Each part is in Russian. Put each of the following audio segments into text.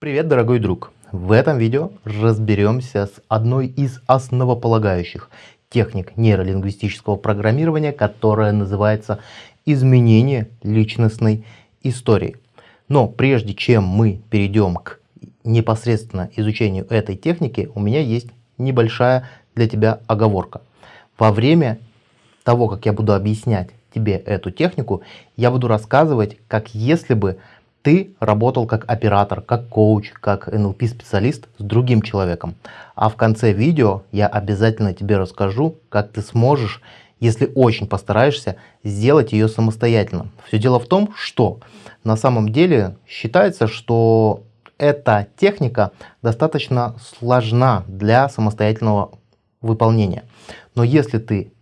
Привет, дорогой друг! В этом видео разберемся с одной из основополагающих техник нейролингвистического программирования, которая называется изменение личностной истории. Но прежде чем мы перейдем к непосредственно изучению этой техники, у меня есть небольшая для тебя оговорка. Во время того, как я буду объяснять тебе эту технику, я буду рассказывать, как если бы ты работал как оператор, как коуч, как NLP-специалист с другим человеком. А в конце видео я обязательно тебе расскажу, как ты сможешь, если очень постараешься, сделать ее самостоятельно. Все дело в том, что на самом деле считается, что эта техника достаточно сложна для самостоятельного выполнения. Но если ты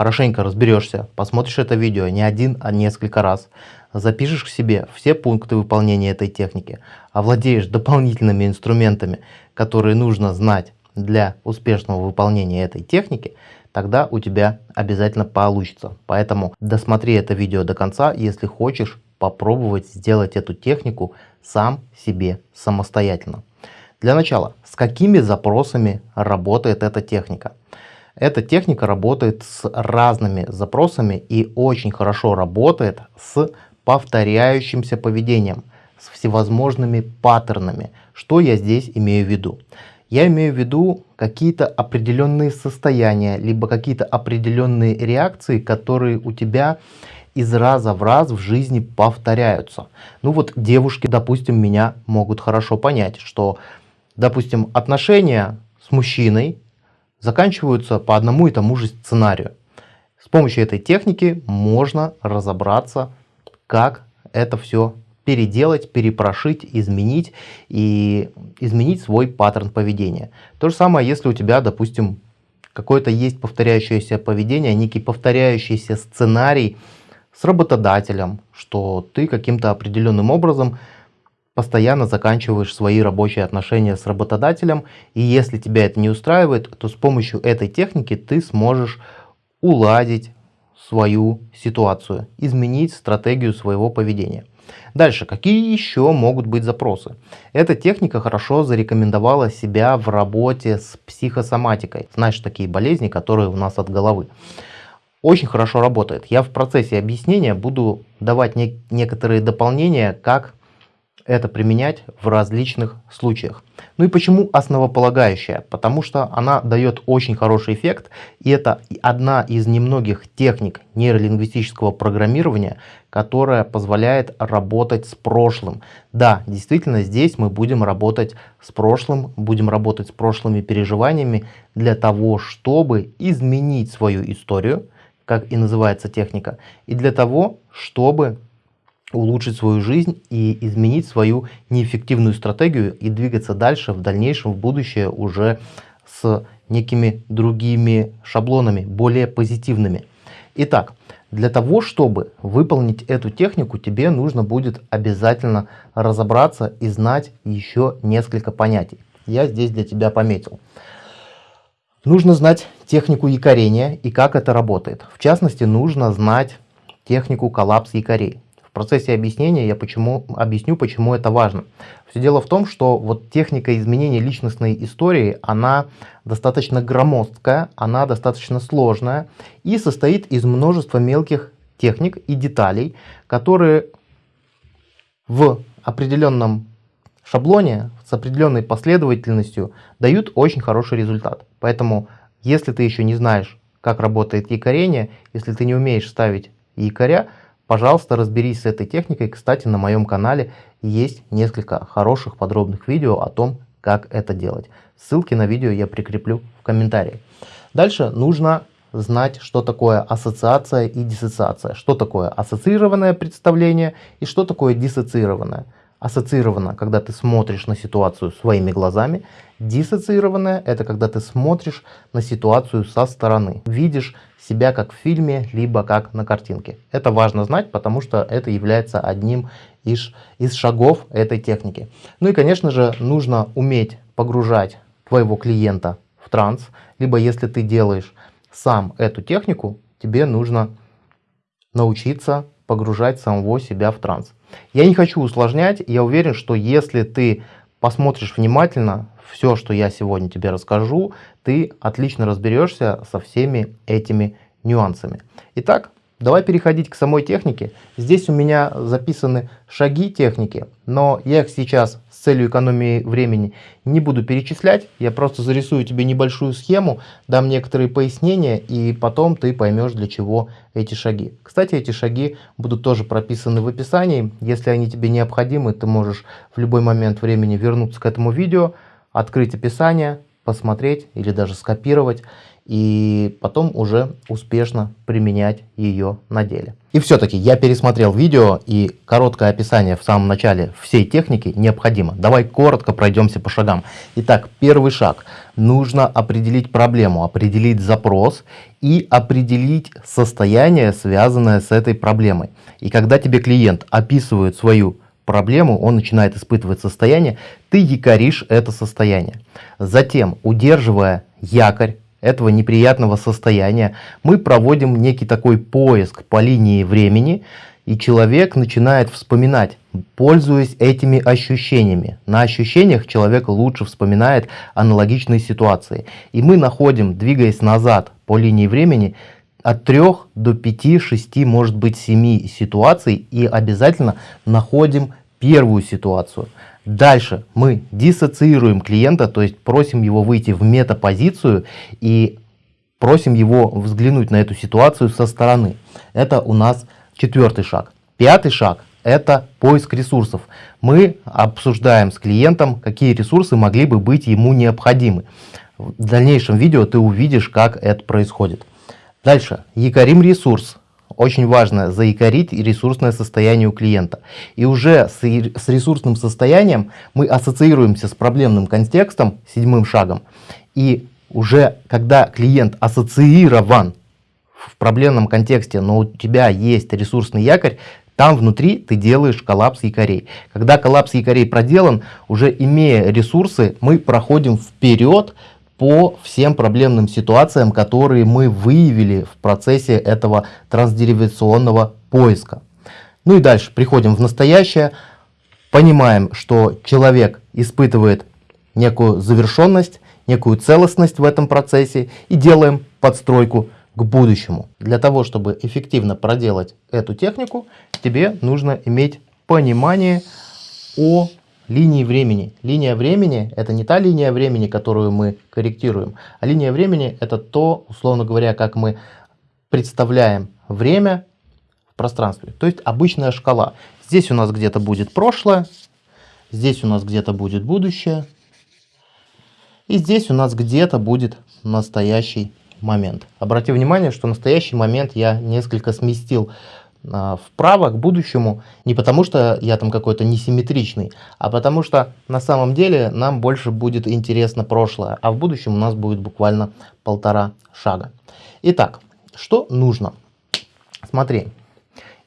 хорошенько разберешься, посмотришь это видео не один, а несколько раз, запишешь к себе все пункты выполнения этой техники, овладеешь дополнительными инструментами, которые нужно знать для успешного выполнения этой техники, тогда у тебя обязательно получится. Поэтому досмотри это видео до конца, если хочешь попробовать сделать эту технику сам себе самостоятельно. Для начала, с какими запросами работает эта техника? Эта техника работает с разными запросами и очень хорошо работает с повторяющимся поведением, с всевозможными паттернами. Что я здесь имею в виду? Я имею в виду какие-то определенные состояния, либо какие-то определенные реакции, которые у тебя из раза в раз в жизни повторяются. Ну вот девушки, допустим, меня могут хорошо понять, что, допустим, отношения с мужчиной заканчиваются по одному и тому же сценарию. С помощью этой техники можно разобраться, как это все переделать, перепрошить, изменить и изменить свой паттерн поведения. То же самое, если у тебя, допустим, какое-то есть повторяющееся поведение, некий повторяющийся сценарий с работодателем, что ты каким-то определенным образом постоянно заканчиваешь свои рабочие отношения с работодателем, и если тебя это не устраивает, то с помощью этой техники ты сможешь уладить свою ситуацию, изменить стратегию своего поведения. Дальше, какие еще могут быть запросы? Эта техника хорошо зарекомендовала себя в работе с психосоматикой. Знаешь, такие болезни, которые у нас от головы. Очень хорошо работает. Я в процессе объяснения буду давать не некоторые дополнения, как это применять в различных случаях. Ну и почему основополагающая? Потому что она дает очень хороший эффект, и это одна из немногих техник нейролингвистического программирования, которая позволяет работать с прошлым. Да, действительно, здесь мы будем работать с прошлым, будем работать с прошлыми переживаниями для того, чтобы изменить свою историю, как и называется техника, и для того, чтобы улучшить свою жизнь и изменить свою неэффективную стратегию и двигаться дальше в дальнейшем в будущее уже с некими другими шаблонами, более позитивными. Итак, для того, чтобы выполнить эту технику, тебе нужно будет обязательно разобраться и знать еще несколько понятий. Я здесь для тебя пометил. Нужно знать технику якорения и как это работает. В частности, нужно знать технику коллапс якорей. В процессе объяснения я почему, объясню, почему это важно. Все дело в том, что вот техника изменения личностной истории, она достаточно громоздкая, она достаточно сложная и состоит из множества мелких техник и деталей, которые в определенном шаблоне с определенной последовательностью дают очень хороший результат. Поэтому, если ты еще не знаешь, как работает якорение, если ты не умеешь ставить якоря, Пожалуйста, разберись с этой техникой. Кстати, на моем канале есть несколько хороших подробных видео о том, как это делать. Ссылки на видео я прикреплю в комментарии. Дальше нужно знать, что такое ассоциация и диссоциация. Что такое ассоциированное представление и что такое диссоциированное. Ассоциированно, когда ты смотришь на ситуацию своими глазами. Диссоциированное – это когда ты смотришь на ситуацию со стороны. Видишь себя как в фильме, либо как на картинке. Это важно знать, потому что это является одним из, из шагов этой техники. Ну и, конечно же, нужно уметь погружать твоего клиента в транс. Либо если ты делаешь сам эту технику, тебе нужно научиться погружать самого себя в транс. Я не хочу усложнять, я уверен, что если ты посмотришь внимательно все, что я сегодня тебе расскажу, ты отлично разберешься со всеми этими нюансами. Итак, Давай переходить к самой технике. Здесь у меня записаны шаги техники, но я их сейчас целью экономии времени не буду перечислять. Я просто зарисую тебе небольшую схему, дам некоторые пояснения и потом ты поймешь для чего эти шаги. Кстати, эти шаги будут тоже прописаны в описании. Если они тебе необходимы, ты можешь в любой момент времени вернуться к этому видео, открыть описание, посмотреть или даже скопировать и потом уже успешно применять ее на деле. И все-таки я пересмотрел видео и короткое описание в самом начале всей техники необходимо. Давай коротко пройдемся по шагам. Итак, первый шаг. Нужно определить проблему, определить запрос и определить состояние, связанное с этой проблемой. И когда тебе клиент описывает свою проблему, он начинает испытывать состояние, ты якоришь это состояние. Затем, удерживая якорь, этого неприятного состояния, мы проводим некий такой поиск по линии времени, и человек начинает вспоминать, пользуясь этими ощущениями. На ощущениях человек лучше вспоминает аналогичные ситуации. И мы находим, двигаясь назад по линии времени, от 3 до 5, 6, может быть 7 ситуаций и обязательно находим первую ситуацию. Дальше мы диссоциируем клиента, то есть просим его выйти в метапозицию и просим его взглянуть на эту ситуацию со стороны. Это у нас четвертый шаг. Пятый шаг – это поиск ресурсов. Мы обсуждаем с клиентом, какие ресурсы могли бы быть ему необходимы. В дальнейшем видео ты увидишь, как это происходит. Дальше. Якорим ресурс очень важно заикарить ресурсное состояние у клиента. И уже с ресурсным состоянием мы ассоциируемся с проблемным контекстом, седьмым шагом. И уже когда клиент ассоциирован в проблемном контексте, но у тебя есть ресурсный якорь, там внутри ты делаешь коллапс якорей. Когда коллапс якорей проделан, уже имея ресурсы, мы проходим вперед по всем проблемным ситуациям, которые мы выявили в процессе этого трансдеривационного поиска. Ну и дальше приходим в настоящее, понимаем, что человек испытывает некую завершенность, некую целостность в этом процессе и делаем подстройку к будущему. Для того, чтобы эффективно проделать эту технику, тебе нужно иметь понимание о линии времени. Линия времени – это не та линия времени, которую мы корректируем, а линия времени – это то, условно говоря, как мы представляем время в пространстве. То есть обычная шкала. Здесь у нас где-то будет прошлое, здесь у нас где-то будет будущее, и здесь у нас где-то будет настоящий момент. Обрати внимание, что настоящий момент я несколько сместил вправо к будущему не потому, что я там какой-то несимметричный, а потому что на самом деле нам больше будет интересно прошлое, а в будущем у нас будет буквально полтора шага. Итак, что нужно? Смотри,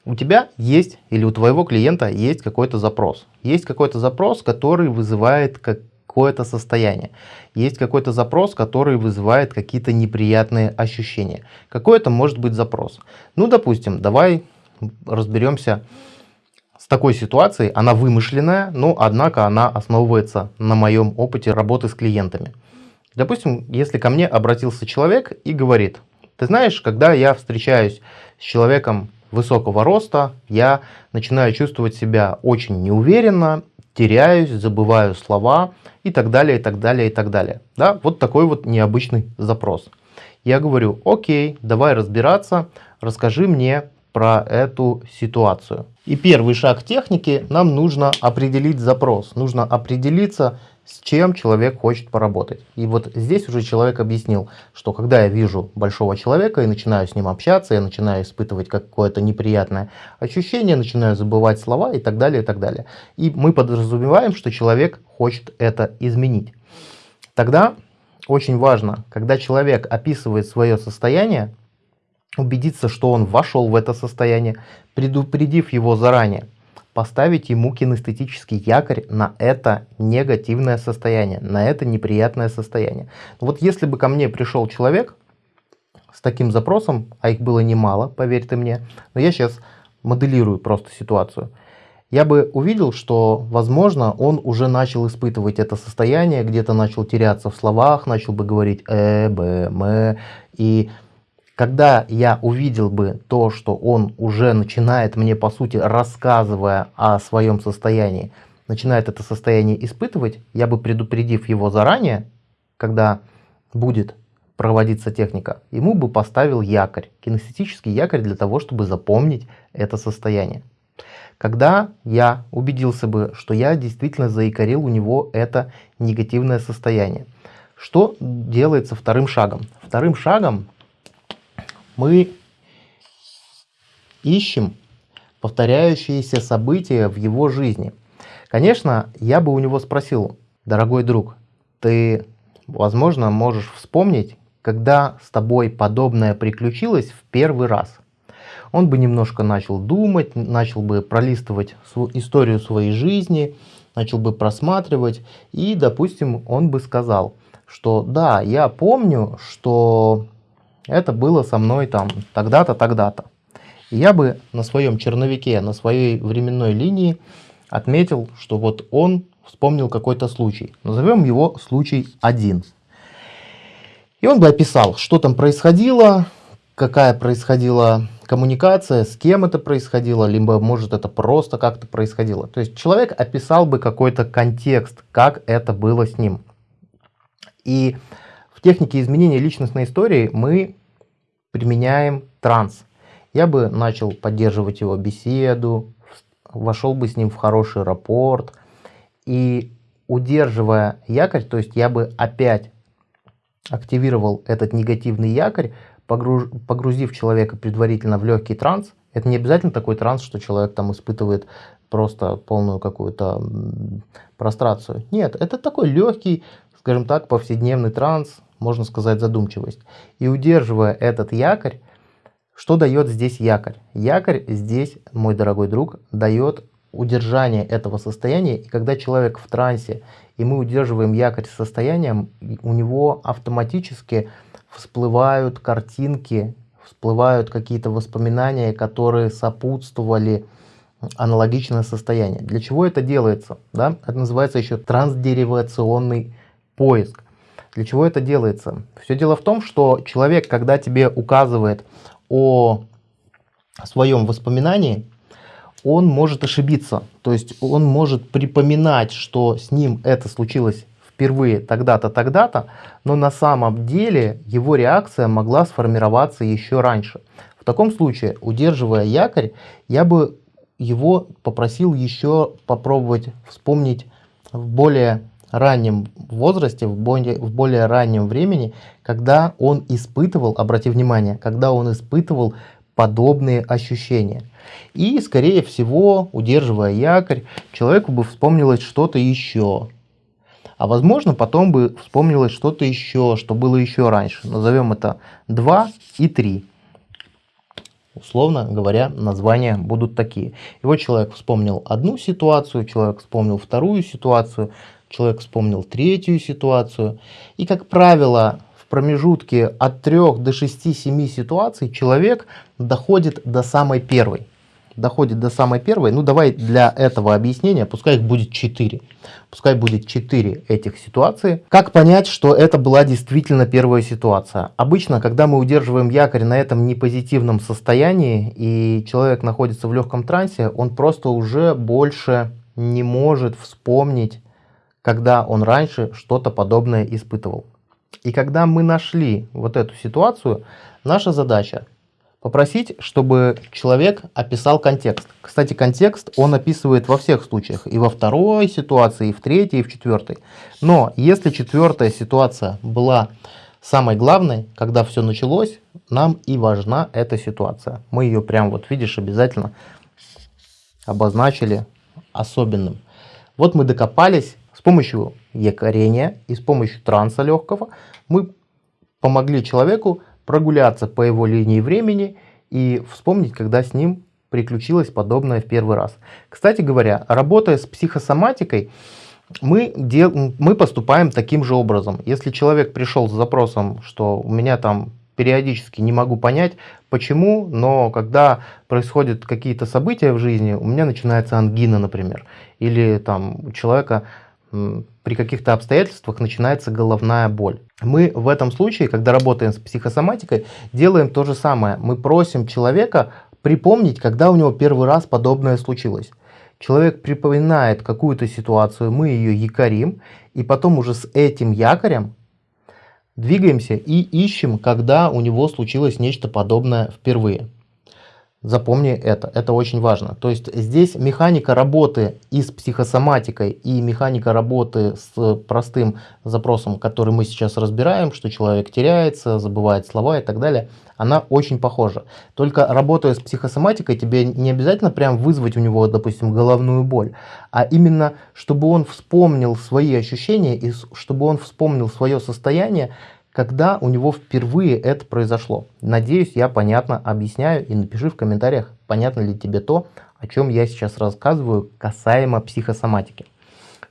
у тебя есть или у твоего клиента есть какой-то запрос. Есть какой-то запрос, который вызывает какое-то состояние. Есть какой-то запрос, который вызывает какие-то неприятные ощущения. Какой это может быть запрос? Ну, допустим, давай разберемся с такой ситуацией. Она вымышленная, но однако она основывается на моем опыте работы с клиентами. Допустим, если ко мне обратился человек и говорит, ты знаешь, когда я встречаюсь с человеком высокого роста, я начинаю чувствовать себя очень неуверенно, теряюсь, забываю слова и так далее, и так далее, и так далее. Да, вот такой вот необычный запрос. Я говорю, окей, давай разбираться, расскажи мне про эту ситуацию. И первый шаг техники, нам нужно определить запрос, нужно определиться, с чем человек хочет поработать. И вот здесь уже человек объяснил, что когда я вижу большого человека и начинаю с ним общаться, я начинаю испытывать какое-то неприятное ощущение, начинаю забывать слова и так далее, и так далее. И мы подразумеваем, что человек хочет это изменить. Тогда очень важно, когда человек описывает свое состояние, убедиться, что он вошел в это состояние, предупредив его заранее, поставить ему кинестетический якорь на это негативное состояние, на это неприятное состояние. Вот если бы ко мне пришел человек с таким запросом, а их было немало, поверь ты мне, но я сейчас моделирую просто ситуацию. я бы увидел, что, возможно, он уже начал испытывать это состояние, где-то начал теряться в словах, начал бы говорить э, б, м. И когда я увидел бы то, что он уже начинает мне, по сути, рассказывая о своем состоянии, начинает это состояние испытывать, я бы, предупредив его заранее, когда будет проводиться техника, ему бы поставил якорь, кинестетический якорь для того, чтобы запомнить это состояние. Когда я убедился бы, что я действительно заикарил у него это негативное состояние. Что делается вторым шагом? Вторым шагом мы ищем повторяющиеся события в его жизни. Конечно, я бы у него спросил, дорогой друг, ты, возможно, можешь вспомнить, когда с тобой подобное приключилось в первый раз? Он бы немножко начал думать, начал бы пролистывать историю своей жизни, начал бы просматривать, и, допустим, он бы сказал, что да, я помню, что это было со мной там тогда-то, тогда-то. Я бы на своем черновике, на своей временной линии отметил, что вот он вспомнил какой-то случай. Назовем его случай 1. И он бы описал, что там происходило, какая происходила коммуникация, с кем это происходило, либо может это просто как-то происходило. То есть человек описал бы какой-то контекст, как это было с ним. И технике изменения личностной истории мы применяем транс. Я бы начал поддерживать его беседу, вошел бы с ним в хороший рапорт. И удерживая якорь, то есть я бы опять активировал этот негативный якорь, погруз, погрузив человека предварительно в легкий транс. Это не обязательно такой транс, что человек там испытывает просто полную какую-то прострацию. Нет, это такой легкий, скажем так, повседневный транс, можно сказать, задумчивость. И удерживая этот якорь, что дает здесь якорь? Якорь здесь, мой дорогой друг, дает удержание этого состояния. И когда человек в трансе, и мы удерживаем якорь состоянием, у него автоматически всплывают картинки, всплывают какие-то воспоминания, которые сопутствовали аналогичное состояние. Для чего это делается? Да? Это называется еще трансдеривационный поиск. Для чего это делается? Все дело в том, что человек, когда тебе указывает о своем воспоминании, он может ошибиться. То есть он может припоминать, что с ним это случилось впервые тогда-то, тогда-то, но на самом деле его реакция могла сформироваться еще раньше. В таком случае, удерживая якорь, я бы его попросил еще попробовать вспомнить в более раннем возрасте, в более, в более раннем времени, когда он испытывал, обрати внимание, когда он испытывал подобные ощущения. И, скорее всего, удерживая якорь, человеку бы вспомнилось что-то еще. А возможно, потом бы вспомнилось что-то еще, что было еще раньше. Назовем это 2 и 3. Условно говоря, названия будут такие. И вот человек вспомнил одну ситуацию, человек вспомнил вторую ситуацию, человек вспомнил третью ситуацию. И, как правило, в промежутке от 3 до 6-7 ситуаций человек доходит до самой первой. Доходит до самой первой. Ну, давай для этого объяснения, пускай их будет 4. Пускай будет 4 этих ситуации. Как понять, что это была действительно первая ситуация? Обычно, когда мы удерживаем якорь на этом непозитивном состоянии, и человек находится в легком трансе, он просто уже больше не может вспомнить когда он раньше что-то подобное испытывал. И когда мы нашли вот эту ситуацию, наша задача попросить, чтобы человек описал контекст. Кстати, контекст он описывает во всех случаях, и во второй ситуации, и в третьей, и в четвертой. Но если четвертая ситуация была самой главной, когда все началось, нам и важна эта ситуация. Мы ее прям вот видишь обязательно обозначили особенным. Вот мы докопались помощью якорения и с помощью транса легкого мы помогли человеку прогуляться по его линии времени и вспомнить, когда с ним приключилось подобное в первый раз. Кстати говоря, работая с психосоматикой, мы, дел... мы поступаем таким же образом. Если человек пришел с запросом, что у меня там периодически не могу понять, почему, но когда происходят какие-то события в жизни, у меня начинается ангина, например, или там у человека при каких-то обстоятельствах начинается головная боль. Мы в этом случае, когда работаем с психосоматикой, делаем то же самое. Мы просим человека припомнить, когда у него первый раз подобное случилось. Человек припоминает какую-то ситуацию, мы ее якорим, и потом уже с этим якорем двигаемся и ищем, когда у него случилось нечто подобное впервые. Запомни это, это очень важно. То есть здесь механика работы и с психосоматикой, и механика работы с простым запросом, который мы сейчас разбираем, что человек теряется, забывает слова и так далее, она очень похожа. Только работая с психосоматикой, тебе не обязательно прям вызвать у него, допустим, головную боль, а именно, чтобы он вспомнил свои ощущения и чтобы он вспомнил свое состояние, когда у него впервые это произошло. Надеюсь, я понятно объясняю и напиши в комментариях, понятно ли тебе то, о чем я сейчас рассказываю касаемо психосоматики.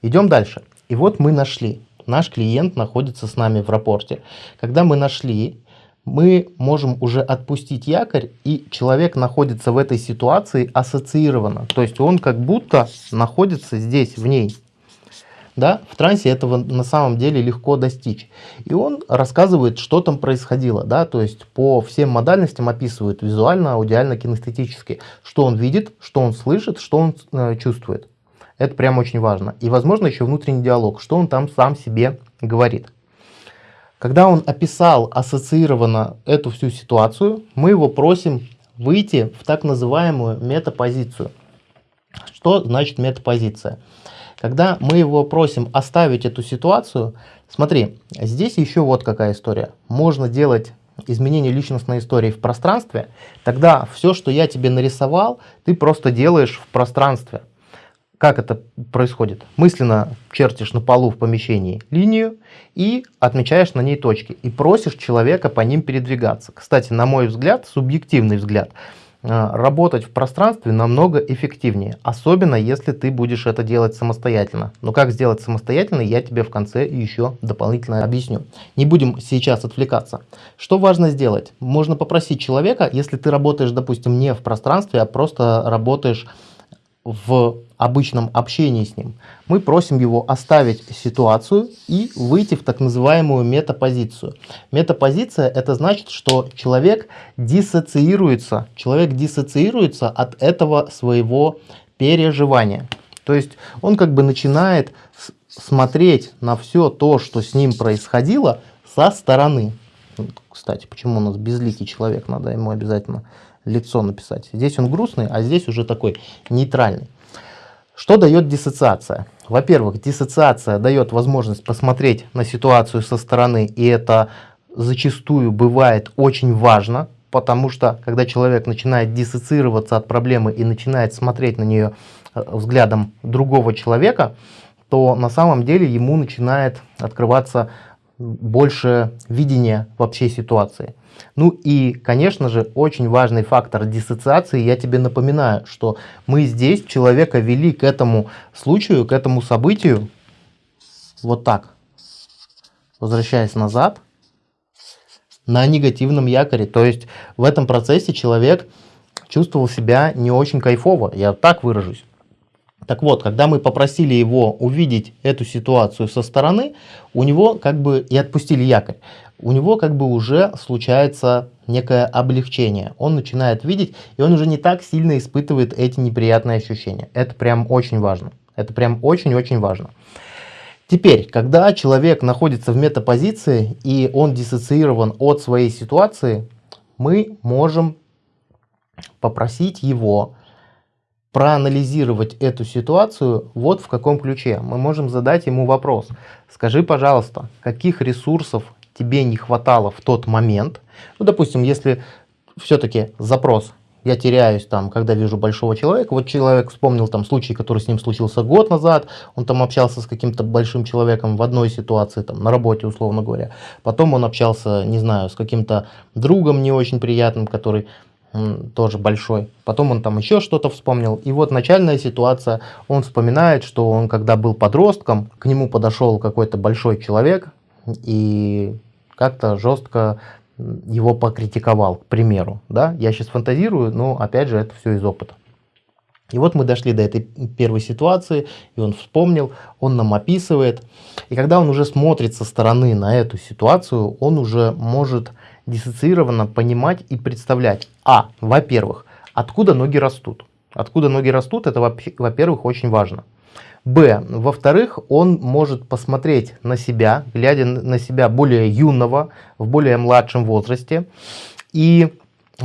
Идем дальше. И вот мы нашли. Наш клиент находится с нами в рапорте. Когда мы нашли, мы можем уже отпустить якорь, и человек находится в этой ситуации ассоциированно. То есть он как будто находится здесь, в ней. Да? В трансе этого на самом деле легко достичь. И он рассказывает, что там происходило. Да? То есть по всем модальностям описывает визуально, аудиально, кинестетически. Что он видит, что он слышит, что он э, чувствует. Это прям очень важно. И возможно еще внутренний диалог, что он там сам себе говорит. Когда он описал ассоциированно эту всю ситуацию, мы его просим выйти в так называемую метапозицию. Что значит метапозиция? Когда мы его просим оставить эту ситуацию, смотри, здесь еще вот какая история. Можно делать изменение личностной истории в пространстве, тогда все, что я тебе нарисовал, ты просто делаешь в пространстве. Как это происходит? Мысленно чертишь на полу в помещении линию и отмечаешь на ней точки. И просишь человека по ним передвигаться. Кстати, на мой взгляд, субъективный взгляд – работать в пространстве намного эффективнее, особенно если ты будешь это делать самостоятельно. Но как сделать самостоятельно, я тебе в конце еще дополнительно объясню. Не будем сейчас отвлекаться. Что важно сделать? Можно попросить человека, если ты работаешь, допустим, не в пространстве, а просто работаешь в обычном общении с ним, мы просим его оставить ситуацию и выйти в так называемую метапозицию. Метапозиция это значит, что человек диссоциируется, человек диссоциируется от этого своего переживания. То есть он как бы начинает смотреть на все то, что с ним происходило со стороны. Кстати, почему у нас безликий человек, надо ему обязательно лицо написать. Здесь он грустный, а здесь уже такой нейтральный. Что дает диссоциация? Во-первых, диссоциация дает возможность посмотреть на ситуацию со стороны, и это зачастую бывает очень важно, потому что когда человек начинает диссоциироваться от проблемы и начинает смотреть на нее э, взглядом другого человека, то на самом деле ему начинает открываться больше видения вообще ситуации. Ну и, конечно же, очень важный фактор диссоциации. Я тебе напоминаю, что мы здесь человека вели к этому случаю, к этому событию вот так, возвращаясь назад, на негативном якоре. То есть в этом процессе человек чувствовал себя не очень кайфово, я так выражусь. Так вот, когда мы попросили его увидеть эту ситуацию со стороны, у него как бы и отпустили якорь, у него как бы уже случается некое облегчение. Он начинает видеть, и он уже не так сильно испытывает эти неприятные ощущения. Это прям очень важно. Это прям очень-очень важно. Теперь, когда человек находится в метапозиции, и он диссоциирован от своей ситуации, мы можем попросить его проанализировать эту ситуацию вот в каком ключе. Мы можем задать ему вопрос. Скажи, пожалуйста, каких ресурсов тебе не хватало в тот момент? Ну, допустим, если все-таки запрос я теряюсь там, когда вижу большого человека. Вот человек вспомнил там случай, который с ним случился год назад. Он там общался с каким-то большим человеком в одной ситуации, там на работе, условно говоря. Потом он общался, не знаю, с каким-то другом не очень приятным, который тоже большой. Потом он там еще что-то вспомнил. И вот начальная ситуация, он вспоминает, что он когда был подростком, к нему подошел какой-то большой человек и как-то жестко его покритиковал, к примеру. Да? Я сейчас фантазирую, но опять же это все из опыта. И вот мы дошли до этой первой ситуации, и он вспомнил, он нам описывает. И когда он уже смотрит со стороны на эту ситуацию, он уже может диссоциированно понимать и представлять. А, во-первых, откуда ноги растут. Откуда ноги растут, это, во-первых, очень важно. Б. Во-вторых, он может посмотреть на себя, глядя на себя более юного, в более младшем возрасте. И,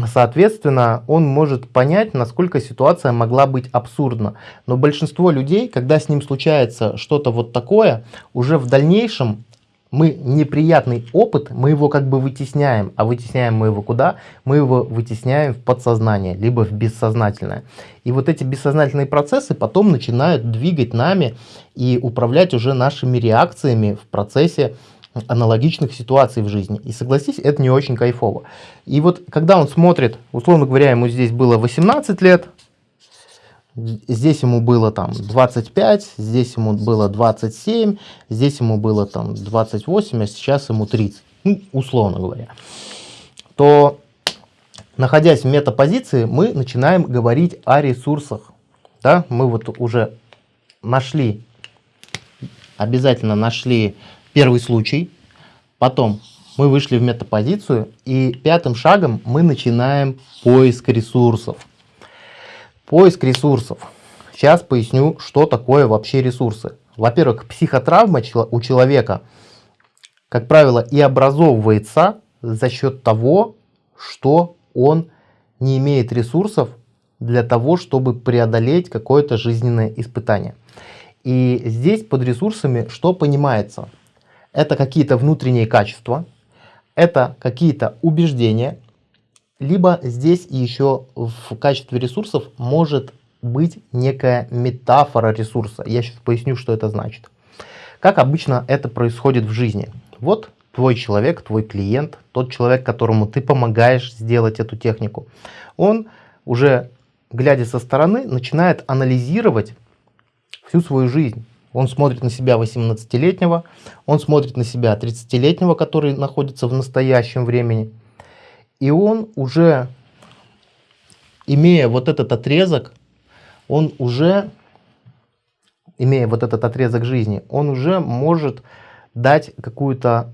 соответственно, он может понять, насколько ситуация могла быть абсурдна. Но большинство людей, когда с ним случается что-то вот такое, уже в дальнейшем мы неприятный опыт, мы его как бы вытесняем. А вытесняем мы его куда? Мы его вытесняем в подсознание, либо в бессознательное. И вот эти бессознательные процессы потом начинают двигать нами и управлять уже нашими реакциями в процессе аналогичных ситуаций в жизни. И согласись, это не очень кайфово. И вот когда он смотрит, условно говоря, ему здесь было 18 лет, Здесь ему было там 25, здесь ему было 27, здесь ему было там 28, а сейчас ему 30, ну, условно говоря. То, находясь в метапозиции, мы начинаем говорить о ресурсах. Да? Мы вот уже нашли, обязательно нашли первый случай, потом мы вышли в метапозицию, и пятым шагом мы начинаем поиск ресурсов. Поиск ресурсов. Сейчас поясню, что такое вообще ресурсы. Во-первых, психотравма у человека, как правило, и образовывается за счет того, что он не имеет ресурсов для того, чтобы преодолеть какое-то жизненное испытание. И здесь под ресурсами что понимается? Это какие-то внутренние качества, это какие-то убеждения, либо здесь еще в качестве ресурсов может быть некая метафора ресурса. Я сейчас поясню, что это значит. Как обычно это происходит в жизни. Вот твой человек, твой клиент, тот человек, которому ты помогаешь сделать эту технику, он уже, глядя со стороны, начинает анализировать всю свою жизнь. Он смотрит на себя 18-летнего, он смотрит на себя 30-летнего, который находится в настоящем времени – и он уже, имея вот этот отрезок, он уже, имея вот этот отрезок жизни, он уже может дать какую-то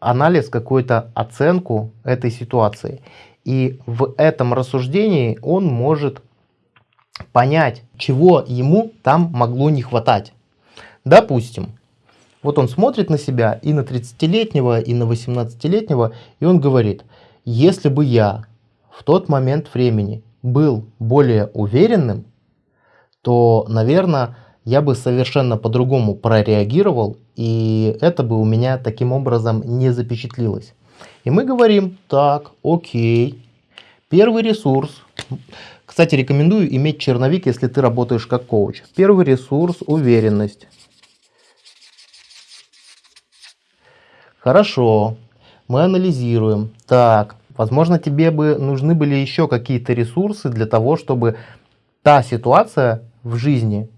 анализ, какую-то оценку этой ситуации. И в этом рассуждении он может понять, чего ему там могло не хватать. Допустим, вот он смотрит на себя и на 30-летнего, и на 18-летнего, и он говорит, если бы я в тот момент времени был более уверенным, то, наверное, я бы совершенно по-другому прореагировал, и это бы у меня таким образом не запечатлилось. И мы говорим, так, окей, первый ресурс. Кстати, рекомендую иметь черновик, если ты работаешь как коуч. Первый ресурс – уверенность. Хорошо мы анализируем. Так, возможно, тебе бы нужны были еще какие-то ресурсы для того, чтобы та ситуация в жизни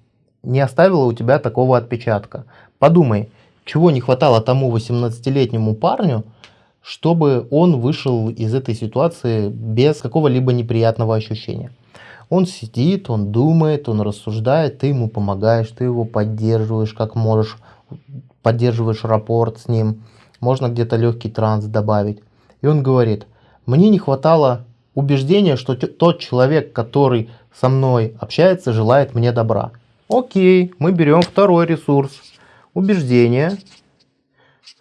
не оставила у тебя такого отпечатка. Подумай, чего не хватало тому 18-летнему парню, чтобы он вышел из этой ситуации без какого-либо неприятного ощущения. Он сидит, он думает, он рассуждает, ты ему помогаешь, ты его поддерживаешь как можешь, поддерживаешь рапорт с ним, можно где-то легкий транс добавить. И он говорит, мне не хватало убеждения, что тот человек, который со мной общается, желает мне добра. Окей, мы берем второй ресурс. Убеждение,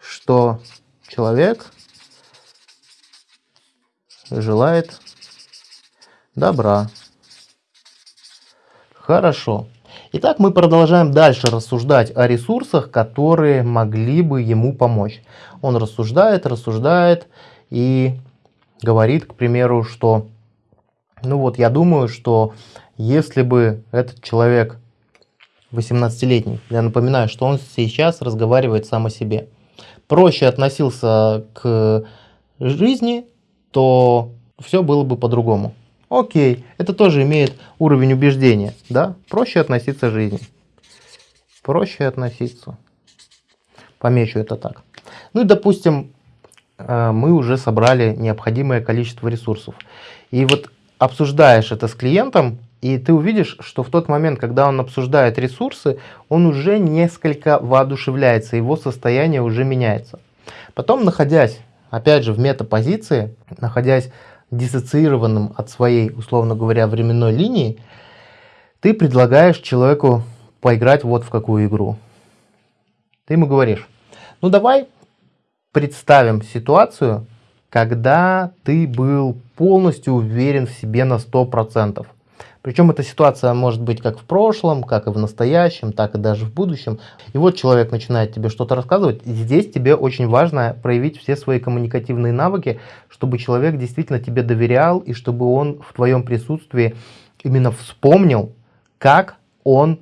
что человек желает добра. Хорошо. Итак, мы продолжаем дальше рассуждать о ресурсах, которые могли бы ему помочь. Он рассуждает, рассуждает и говорит, к примеру, что, ну вот, я думаю, что если бы этот человек 18-летний, я напоминаю, что он сейчас разговаривает сам о себе, проще относился к жизни, то все было бы по-другому. Окей, это тоже имеет уровень убеждения, да? Проще относиться к жизни. Проще относиться. Помечу это так. Ну и, допустим, э, мы уже собрали необходимое количество ресурсов. И вот обсуждаешь это с клиентом, и ты увидишь, что в тот момент, когда он обсуждает ресурсы, он уже несколько воодушевляется, его состояние уже меняется. Потом, находясь, опять же, в метапозиции, находясь диссоциированным от своей, условно говоря, временной линии, ты предлагаешь человеку поиграть вот в какую игру. Ты ему говоришь, ну давай представим ситуацию, когда ты был полностью уверен в себе на 100%. Причем эта ситуация может быть как в прошлом, как и в настоящем, так и даже в будущем. И вот человек начинает тебе что-то рассказывать. И здесь тебе очень важно проявить все свои коммуникативные навыки, чтобы человек действительно тебе доверял и чтобы он в твоем присутствии именно вспомнил, как он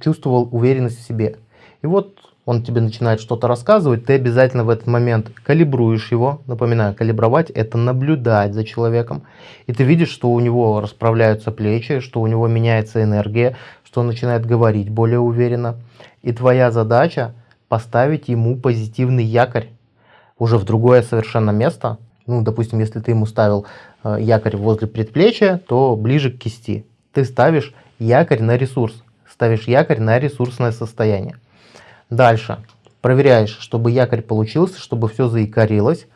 чувствовал уверенность в себе. И вот он тебе начинает что-то рассказывать, ты обязательно в этот момент калибруешь его. Напоминаю, калибровать – это наблюдать за человеком. И ты видишь, что у него расправляются плечи, что у него меняется энергия, что он начинает говорить более уверенно. И твоя задача – поставить ему позитивный якорь уже в другое совершенно место. Ну, допустим, если ты ему ставил э, якорь возле предплечья, то ближе к кисти. Ты ставишь якорь на ресурс, ставишь якорь на ресурсное состояние. Дальше. Проверяешь, чтобы якорь получился, чтобы все заикарилось.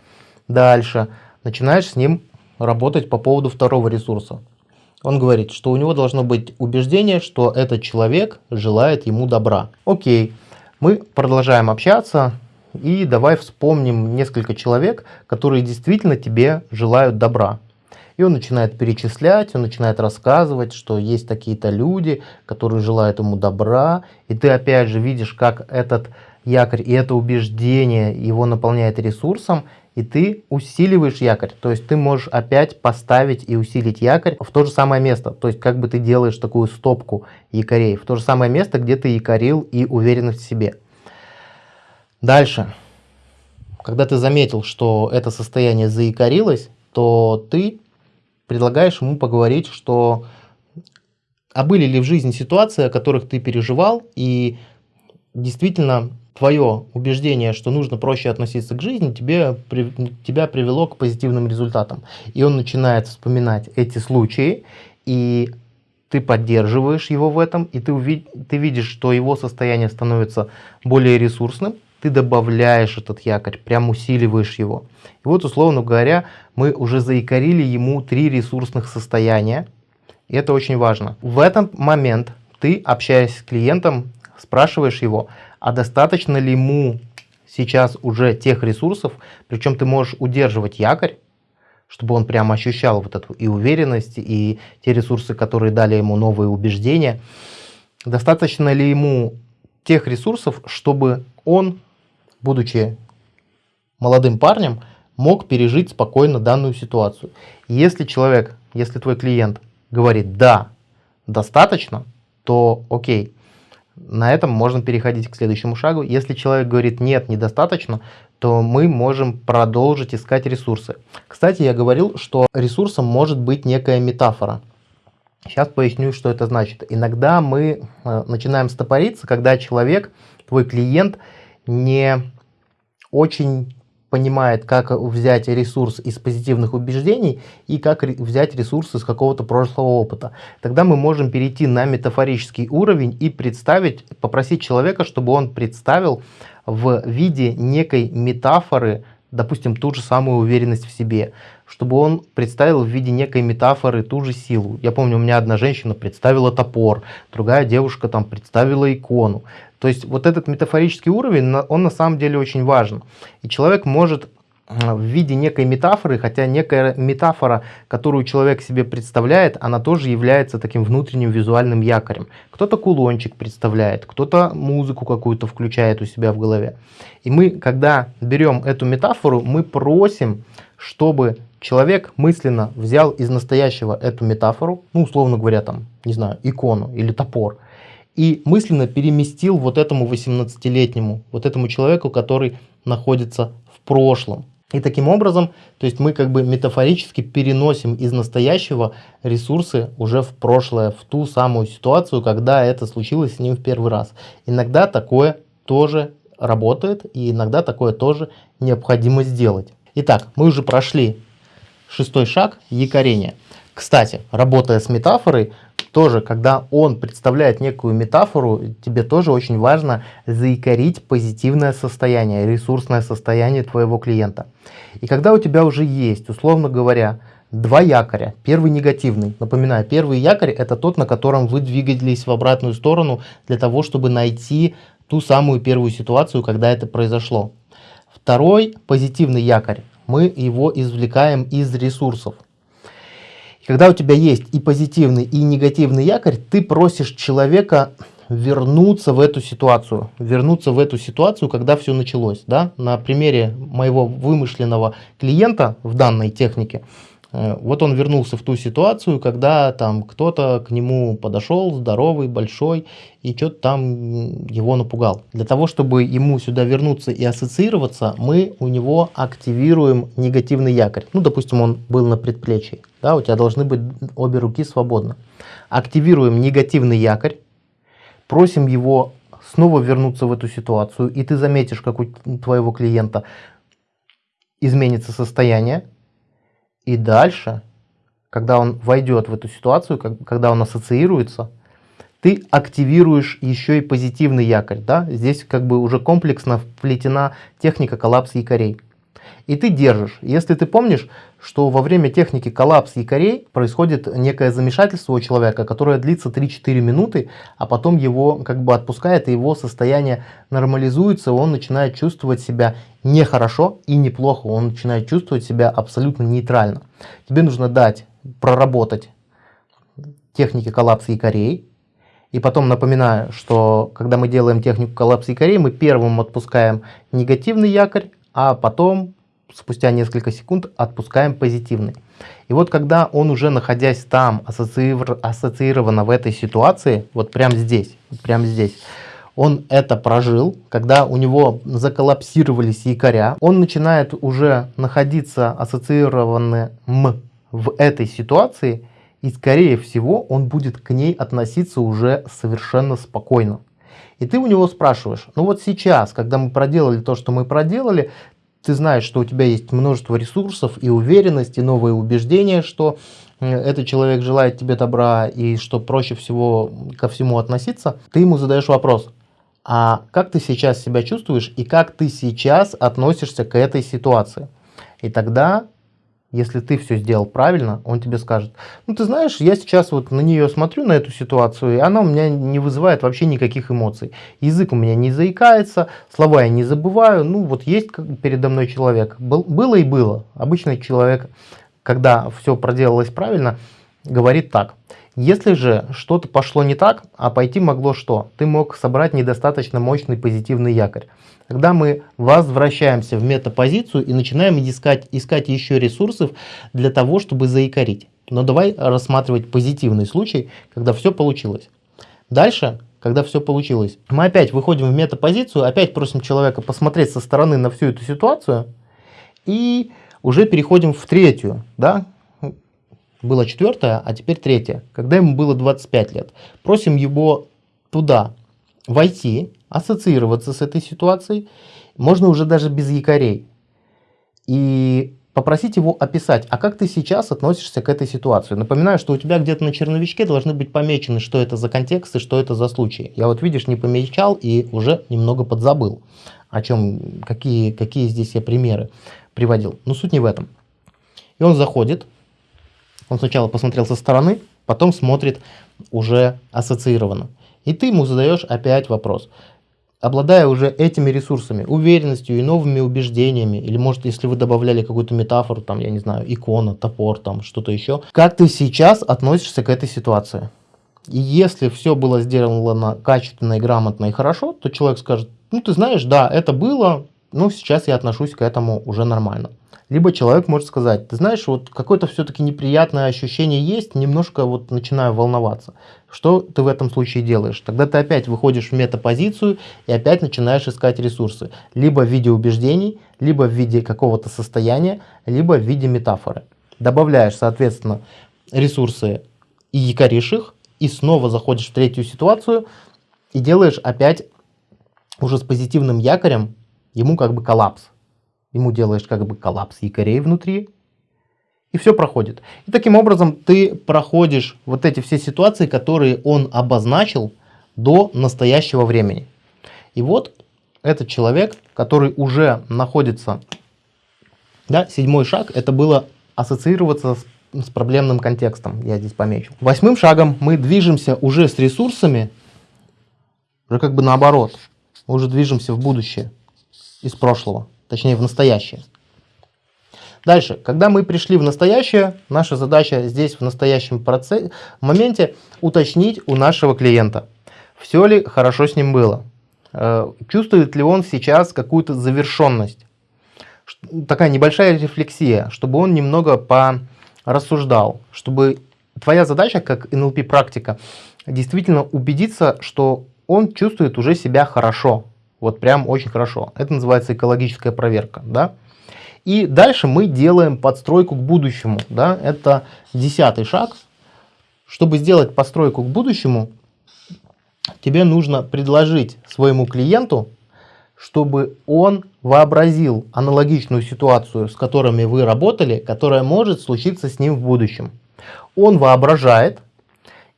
Дальше. Начинаешь с ним работать по поводу второго ресурса. Он говорит, что у него должно быть убеждение, что этот человек желает ему добра. Окей, мы продолжаем общаться и давай вспомним несколько человек, которые действительно тебе желают добра. И он начинает перечислять, он начинает рассказывать, что есть такие-то люди, которые желают ему добра. И ты опять же видишь, как этот якорь и это убеждение его наполняет ресурсом, и ты усиливаешь якорь. То есть ты можешь опять поставить и усилить якорь в то же самое место. То есть как бы ты делаешь такую стопку якорей, в то же самое место, где ты якорил и уверенность в себе. Дальше. Когда ты заметил, что это состояние заикарилось, то ты предлагаешь ему поговорить, что а были ли в жизни ситуации, о которых ты переживал, и действительно твое убеждение, что нужно проще относиться к жизни, тебе, тебя привело к позитивным результатам. И он начинает вспоминать эти случаи, и ты поддерживаешь его в этом, и ты, ты видишь, что его состояние становится более ресурсным, ты добавляешь этот якорь, прям усиливаешь его. И вот, условно говоря, мы уже заикарили ему три ресурсных состояния. И это очень важно. В этот момент ты, общаясь с клиентом, спрашиваешь его, а достаточно ли ему сейчас уже тех ресурсов, причем ты можешь удерживать якорь, чтобы он прямо ощущал вот эту и уверенность, и те ресурсы, которые дали ему новые убеждения. Достаточно ли ему тех ресурсов, чтобы он будучи молодым парнем, мог пережить спокойно данную ситуацию. Если человек, если твой клиент говорит «да, достаточно», то окей, на этом можно переходить к следующему шагу. Если человек говорит «нет, недостаточно», то мы можем продолжить искать ресурсы. Кстати, я говорил, что ресурсом может быть некая метафора. Сейчас поясню, что это значит. Иногда мы э, начинаем стопориться, когда человек, твой клиент, не очень понимает, как взять ресурс из позитивных убеждений и как взять ресурс из какого-то прошлого опыта. Тогда мы можем перейти на метафорический уровень и представить, попросить человека, чтобы он представил в виде некой метафоры, допустим, ту же самую уверенность в себе, чтобы он представил в виде некой метафоры ту же силу. Я помню, у меня одна женщина представила топор, другая девушка там представила икону. То есть вот этот метафорический уровень, он на самом деле очень важен. И человек может в виде некой метафоры, хотя некая метафора, которую человек себе представляет, она тоже является таким внутренним визуальным якорем. Кто-то кулончик представляет, кто-то музыку какую-то включает у себя в голове. И мы, когда берем эту метафору, мы просим, чтобы человек мысленно взял из настоящего эту метафору, ну, условно говоря, там, не знаю, икону или топор, и мысленно переместил вот этому 18-летнему, вот этому человеку, который находится в прошлом. И таким образом, то есть мы как бы метафорически переносим из настоящего ресурсы уже в прошлое, в ту самую ситуацию, когда это случилось с ним в первый раз. Иногда такое тоже работает, и иногда такое тоже необходимо сделать. Итак, мы уже прошли шестой шаг якорения. Кстати, работая с метафорой, тоже, когда он представляет некую метафору, тебе тоже очень важно заикарить позитивное состояние, ресурсное состояние твоего клиента. И когда у тебя уже есть, условно говоря, два якоря. Первый негативный. Напоминаю, первый якорь это тот, на котором вы двигались в обратную сторону для того, чтобы найти ту самую первую ситуацию, когда это произошло. Второй позитивный якорь. Мы его извлекаем из ресурсов. Когда у тебя есть и позитивный, и негативный якорь, ты просишь человека вернуться в эту ситуацию. Вернуться в эту ситуацию, когда все началось. Да? На примере моего вымышленного клиента в данной технике, вот он вернулся в ту ситуацию, когда там кто-то к нему подошел, здоровый, большой, и что-то там его напугал. Для того, чтобы ему сюда вернуться и ассоциироваться, мы у него активируем негативный якорь. Ну, допустим, он был на предплечье. Да, у тебя должны быть обе руки свободны. Активируем негативный якорь, просим его снова вернуться в эту ситуацию, и ты заметишь, как у твоего клиента изменится состояние, и дальше, когда он войдет в эту ситуацию, когда он ассоциируется, ты активируешь еще и позитивный якорь. Да? Здесь как бы уже комплексно вплетена техника коллапса якорей и ты держишь. Если ты помнишь, что во время техники коллапс якорей происходит некое замешательство у человека, которое длится 3-4 минуты, а потом его как бы отпускает, и его состояние нормализуется, он начинает чувствовать себя нехорошо и неплохо, он начинает чувствовать себя абсолютно нейтрально. Тебе нужно дать проработать техники коллапса якорей, и потом напоминаю, что когда мы делаем технику коллапса якорей, мы первым отпускаем негативный якорь, а потом спустя несколько секунд отпускаем позитивный. И вот когда он уже находясь там, ассоциированно в этой ситуации, вот прямо здесь, прямо здесь, он это прожил, когда у него заколлапсировались якоря, он начинает уже находиться ассоциированным в этой ситуации, и скорее всего он будет к ней относиться уже совершенно спокойно. И ты у него спрашиваешь, ну вот сейчас, когда мы проделали то, что мы проделали, ты знаешь, что у тебя есть множество ресурсов и уверенность, и новые убеждения, что этот человек желает тебе добра и что проще всего ко всему относиться, ты ему задаешь вопрос, а как ты сейчас себя чувствуешь и как ты сейчас относишься к этой ситуации? И тогда если ты все сделал правильно, он тебе скажет, ну ты знаешь, я сейчас вот на нее смотрю, на эту ситуацию, и она у меня не вызывает вообще никаких эмоций. Язык у меня не заикается, слова я не забываю, ну вот есть передо мной человек. Был, было и было. Обычный человек, когда все проделалось правильно, говорит так. Если же что-то пошло не так, а пойти могло что? Ты мог собрать недостаточно мощный позитивный якорь. Когда мы возвращаемся в метапозицию и начинаем искать, искать еще ресурсов для того, чтобы заикарить. Но давай рассматривать позитивный случай, когда все получилось. Дальше, когда все получилось, мы опять выходим в метапозицию, опять просим человека посмотреть со стороны на всю эту ситуацию и уже переходим в третью, да, было четвертое, а теперь третье, когда ему было 25 лет. Просим его туда войти, ассоциироваться с этой ситуацией, можно уже даже без якорей. И попросить его описать, а как ты сейчас относишься к этой ситуации. Напоминаю, что у тебя где-то на черновичке должны быть помечены, что это за контекст и что это за случай. Я вот, видишь, не помечал и уже немного подзабыл, о чем, какие, какие здесь я примеры приводил. Но суть не в этом. И он заходит, он сначала посмотрел со стороны, потом смотрит уже ассоциированно. И ты ему задаешь опять вопрос. Обладая уже этими ресурсами, уверенностью и новыми убеждениями, или может, если вы добавляли какую-то метафору, там, я не знаю, икона, топор, там, что-то еще, как ты сейчас относишься к этой ситуации? И если все было сделано качественно и грамотно и хорошо, то человек скажет, ну ты знаешь, да, это было, но сейчас я отношусь к этому уже нормально. Либо человек может сказать, ты знаешь, вот какое-то все-таки неприятное ощущение есть, немножко вот начинаю волноваться. Что ты в этом случае делаешь? Тогда ты опять выходишь в метапозицию и опять начинаешь искать ресурсы. Либо в виде убеждений, либо в виде какого-то состояния, либо в виде метафоры. Добавляешь, соответственно, ресурсы и якоришь их, и снова заходишь в третью ситуацию и делаешь опять уже с позитивным якорем, ему как бы коллапс. Ему делаешь как бы коллапс якорей внутри, и все проходит. И таким образом ты проходишь вот эти все ситуации, которые он обозначил до настоящего времени. И вот этот человек, который уже находится, да, седьмой шаг, это было ассоциироваться с, с проблемным контекстом, я здесь помечу. Восьмым шагом мы движемся уже с ресурсами, уже как бы наоборот, мы уже движемся в будущее из прошлого, точнее в настоящее. Дальше, когда мы пришли в настоящее, наша задача здесь в настоящем процессе, моменте уточнить у нашего клиента, все ли хорошо с ним было, э, чувствует ли он сейчас какую-то завершенность. Такая небольшая рефлексия, чтобы он немного порассуждал, чтобы твоя задача как NLP практика действительно убедиться, что он чувствует уже себя хорошо, вот прям очень хорошо. Это называется экологическая проверка, да. И дальше мы делаем подстройку к будущему. Да? Это десятый шаг. Чтобы сделать постройку к будущему, тебе нужно предложить своему клиенту, чтобы он вообразил аналогичную ситуацию, с которыми вы работали, которая может случиться с ним в будущем. Он воображает,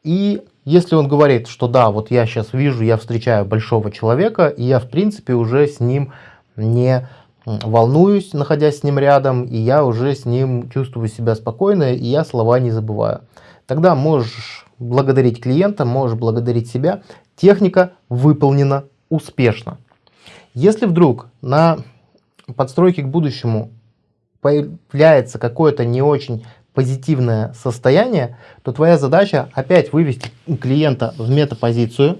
и если он говорит, что да, вот я сейчас вижу, я встречаю большого человека, и я в принципе уже с ним не волнуюсь, находясь с ним рядом, и я уже с ним чувствую себя спокойно, и я слова не забываю. Тогда можешь благодарить клиента, можешь благодарить себя. Техника выполнена успешно. Если вдруг на подстройке к будущему появляется какое-то не очень позитивное состояние, то твоя задача опять вывести клиента в метапозицию,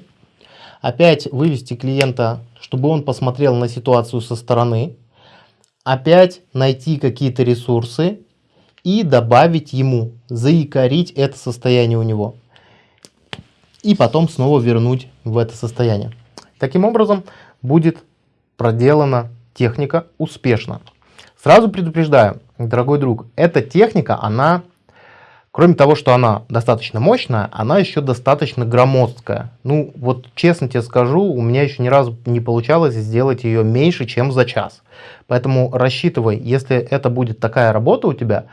опять вывести клиента, чтобы он посмотрел на ситуацию со стороны, опять найти какие-то ресурсы и добавить ему, заикарить это состояние у него. И потом снова вернуть в это состояние. Таким образом будет проделана техника успешно. Сразу предупреждаю, дорогой друг, эта техника, она Кроме того, что она достаточно мощная, она еще достаточно громоздкая. Ну, вот честно тебе скажу, у меня еще ни разу не получалось сделать ее меньше, чем за час. Поэтому рассчитывай, если это будет такая работа у тебя,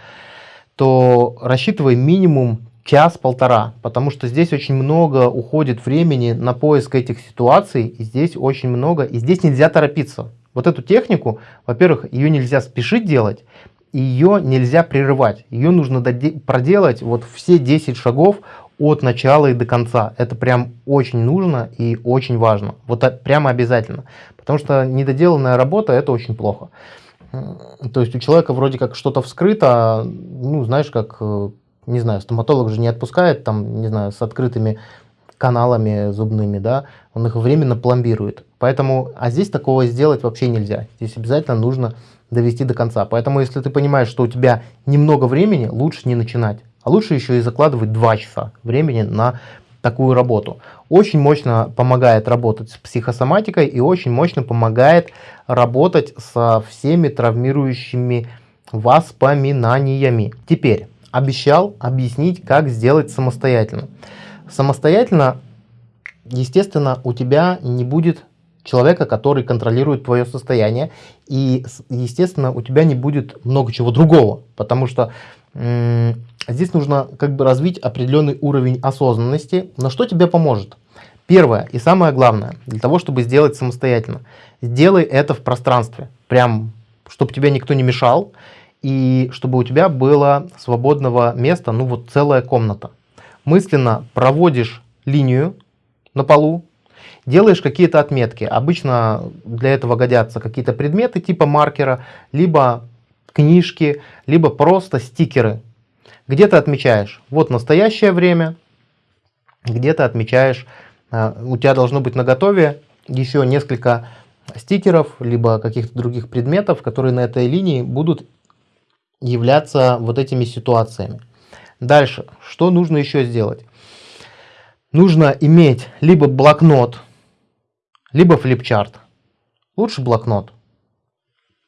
то рассчитывай минимум час-полтора, потому что здесь очень много уходит времени на поиск этих ситуаций, и здесь очень много, и здесь нельзя торопиться. Вот эту технику, во-первых, ее нельзя спешить делать, ее нельзя прерывать. Ее нужно проделать вот все 10 шагов от начала и до конца. Это прям очень нужно и очень важно. Вот прямо обязательно. Потому что недоделанная работа это очень плохо. То есть у человека вроде как что-то вскрыто, ну знаешь, как, э, не знаю, стоматолог же не отпускает там, не знаю, с открытыми каналами зубными, да, он их временно пломбирует. Поэтому, а здесь такого сделать вообще нельзя. Здесь обязательно нужно довести до конца. Поэтому, если ты понимаешь, что у тебя немного времени, лучше не начинать. А лучше еще и закладывать 2 часа времени на такую работу. Очень мощно помогает работать с психосоматикой и очень мощно помогает работать со всеми травмирующими воспоминаниями. Теперь, обещал объяснить, как сделать самостоятельно. Самостоятельно, естественно, у тебя не будет человека, который контролирует твое состояние. И, естественно, у тебя не будет много чего другого, потому что здесь нужно как бы развить определенный уровень осознанности. Но что тебе поможет? Первое и самое главное, для того, чтобы сделать самостоятельно, сделай это в пространстве, прям, чтобы тебе никто не мешал, и чтобы у тебя было свободного места, ну вот целая комната. Мысленно проводишь линию на полу, делаешь какие-то отметки. Обычно для этого годятся какие-то предметы типа маркера, либо книжки, либо просто стикеры. Где ты отмечаешь, вот настоящее время, где ты отмечаешь, э, у тебя должно быть на готове еще несколько стикеров, либо каких-то других предметов, которые на этой линии будут являться вот этими ситуациями. Дальше, что нужно еще сделать? Нужно иметь либо блокнот, либо флипчарт. Лучше блокнот.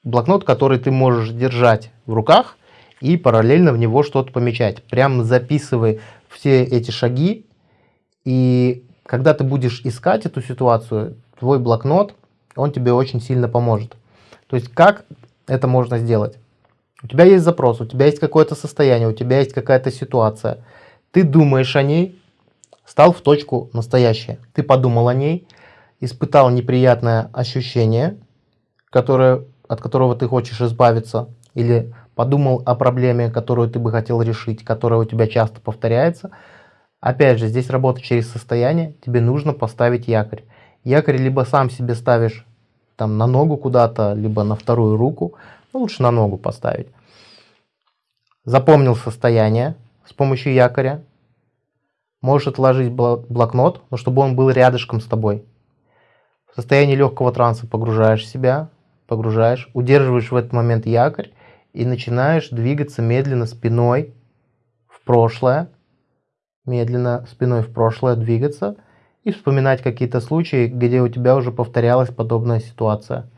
Блокнот, который ты можешь держать в руках и параллельно в него что-то помечать. Прям записывай все эти шаги. И когда ты будешь искать эту ситуацию, твой блокнот он тебе очень сильно поможет. То есть как это можно сделать? У тебя есть запрос, у тебя есть какое-то состояние, у тебя есть какая-то ситуация. Ты думаешь о ней, стал в точку настоящее. Ты подумал о ней, испытал неприятное ощущение, которое, от которого ты хочешь избавиться, или подумал о проблеме, которую ты бы хотел решить, которая у тебя часто повторяется. Опять же, здесь работа через состояние, тебе нужно поставить якорь. Якорь либо сам себе ставишь там на ногу куда-то, либо на вторую руку, ну, лучше на ногу поставить. Запомнил состояние с помощью якоря. Можешь отложить блокнот, но чтобы он был рядышком с тобой. В состоянии легкого транса погружаешь себя, погружаешь, удерживаешь в этот момент якорь и начинаешь двигаться медленно спиной в прошлое, медленно спиной в прошлое двигаться и вспоминать какие-то случаи, где у тебя уже повторялась подобная ситуация.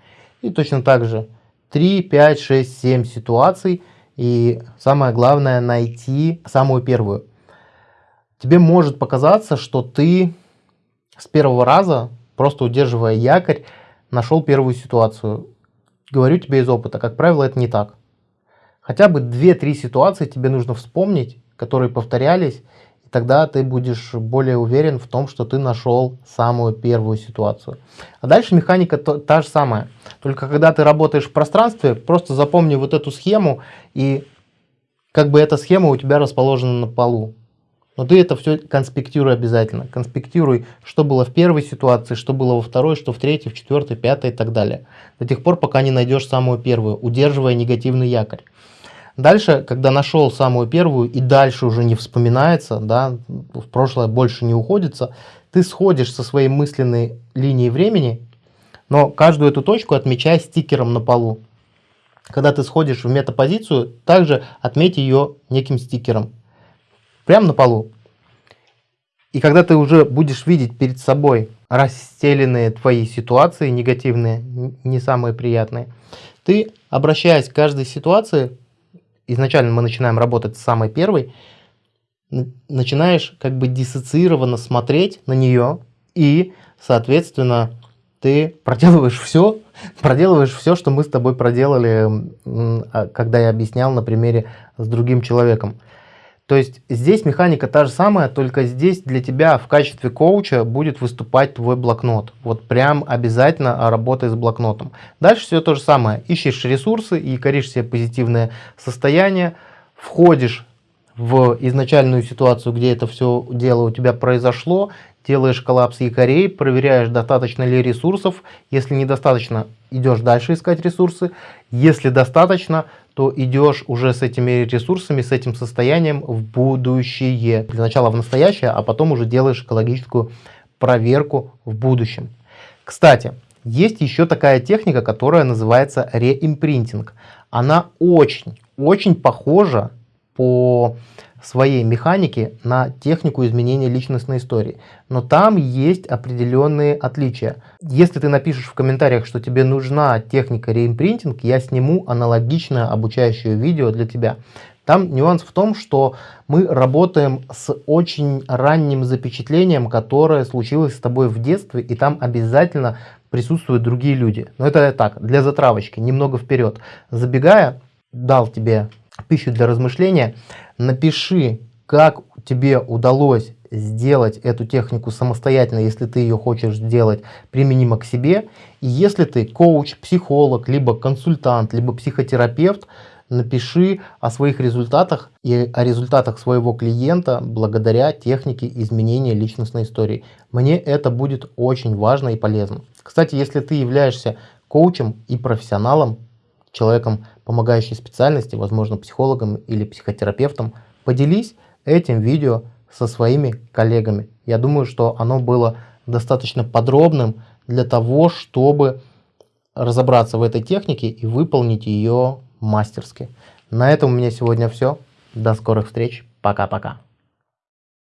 И точно так же 3, 5, 6, 7 ситуаций и самое главное найти самую первую. Тебе может показаться, что ты с первого раза, просто удерживая якорь, нашел первую ситуацию. Говорю тебе из опыта, как правило, это не так. Хотя бы 2-3 ситуации тебе нужно вспомнить, которые повторялись, и тогда ты будешь более уверен в том, что ты нашел самую первую ситуацию. А дальше механика то, та же самая. Только когда ты работаешь в пространстве, просто запомни вот эту схему, и как бы эта схема у тебя расположена на полу. Но ты это все конспектируй обязательно. Конспектируй, что было в первой ситуации, что было во второй, что в третьей, в четвертой, пятой и так далее. До тех пор, пока не найдешь самую первую, удерживая негативный якорь. Дальше, когда нашел самую первую и дальше уже не вспоминается, да, в прошлое больше не уходится, ты сходишь со своей мысленной линии времени, но каждую эту точку отмечай стикером на полу. Когда ты сходишь в метапозицию, также отметь ее неким стикером. Прямо на полу. И когда ты уже будешь видеть перед собой расстеленные твои ситуации, негативные, не самые приятные, ты, обращаясь к каждой ситуации, изначально мы начинаем работать с самой первой, начинаешь как бы диссоциированно смотреть на нее и, соответственно, ты проделываешь все, проделываешь все, что мы с тобой проделали, а, когда я объяснял на примере с другим человеком. То есть здесь механика та же самая, только здесь для тебя в качестве коуча будет выступать твой блокнот. Вот прям обязательно работай с блокнотом. Дальше все то же самое. Ищешь ресурсы и коришь себе позитивное состояние, входишь в изначальную ситуацию, где это все дело у тебя произошло, делаешь коллапс якорей, проверяешь, достаточно ли ресурсов. Если недостаточно, идешь дальше искать ресурсы. Если достаточно, то идешь уже с этими ресурсами, с этим состоянием в будущее. Для начала в настоящее, а потом уже делаешь экологическую проверку в будущем. Кстати, есть еще такая техника, которая называется реимпринтинг. Она очень, очень похожа по своей механике на технику изменения личностной истории. Но там есть определенные отличия. Если ты напишешь в комментариях, что тебе нужна техника реимпринтинг, я сниму аналогичное обучающее видео для тебя. Там нюанс в том, что мы работаем с очень ранним запечатлением, которое случилось с тобой в детстве, и там обязательно присутствуют другие люди. Но это так, для затравочки, немного вперед. Забегая, дал тебе пищу для размышления. Напиши, как тебе удалось сделать эту технику самостоятельно, если ты ее хочешь сделать применимо к себе. И если ты коуч, психолог, либо консультант, либо психотерапевт, напиши о своих результатах и о результатах своего клиента благодаря технике изменения личностной истории. Мне это будет очень важно и полезно. Кстати, если ты являешься коучем и профессионалом, человеком помогающей специальности, возможно, психологом или психотерапевтом, поделись этим видео со своими коллегами. Я думаю, что оно было достаточно подробным для того, чтобы разобраться в этой технике и выполнить ее мастерски. На этом у меня сегодня все. До скорых встреч. Пока-пока.